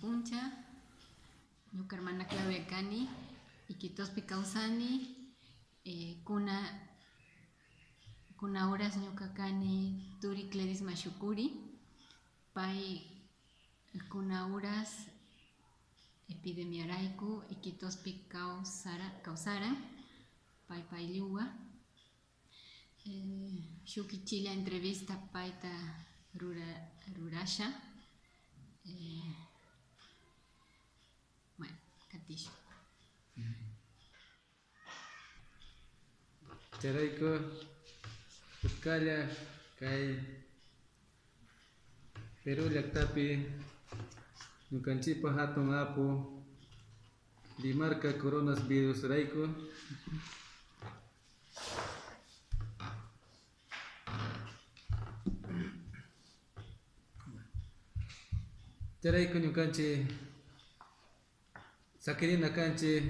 Puncha, Yucarmana Claudia Cani, Iquitospi Causani, eh, Cuna, Cuna Horas Ñucacani, Turi Cleris Mashukuri, Pai Cuna Horas Epidemiaraiku, Iquitospi Causara, causara Pai Pai Liua, eh, Shukichila Entrevista Paita Rurasha, eh, bueno katisha Charaiko Utkalla kay Peru llaktapi ñukanchikpa hatun apu Limarca coronavirus rayku Charayku ñukanchik sakirina kanchik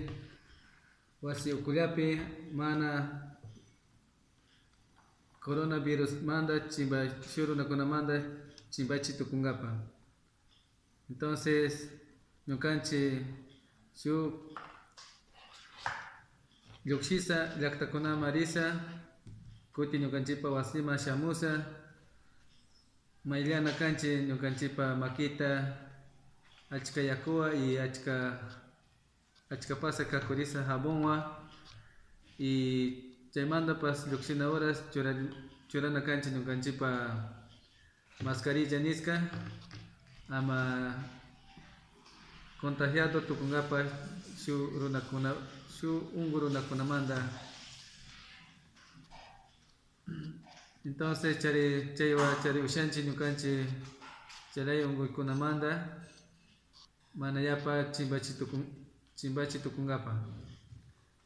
wasi ukullapi mana coronavirus manda chimba shurunakunamanta chimbachi tukunkapa entonces ñukanchik shuk llukshisa llaktakunaman risa kutin ñukanchikpa wasima shamusa mayllana kanchik ñukanchikpa makita achka yakuwa y achka achkapasa kakurisa jabonwan y chaymantapas llukshina horas chura churana kanchik ñukanchikpa mascarilla niska ama contagiado tukunkapak shuk runakuna shuk unku runakunamanta. Entonces chari chaywa chari ushanchik ñukanchik chay unkuykunamanta mana yapa chimbachi tukun chimbachi tukunkapak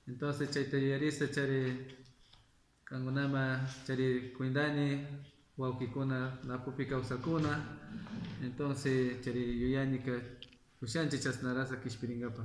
entonces chayta yuyarisa chari kankunama chari kuindani wawkikuna napupi kawsakuna entonces chari yuyanika ushanchik chashnarasa kishpirinkapa